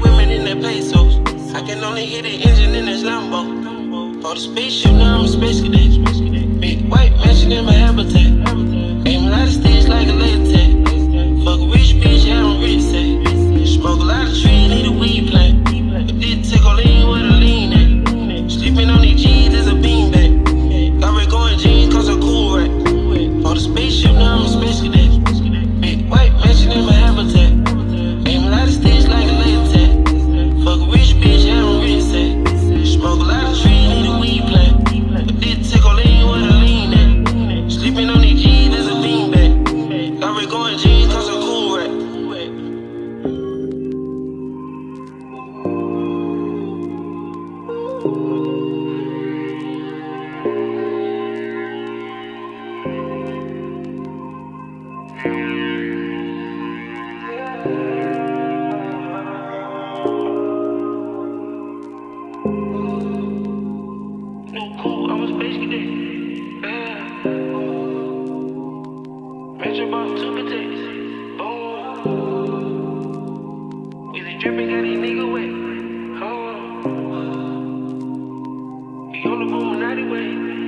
women in their pesos. I can only hear the engine in this Lambo. For the spaceship, now I'm space cadet. Cool, I'm a space cadet. Metro two. Boom. Is dripping? Got these wet. Huh. On the way.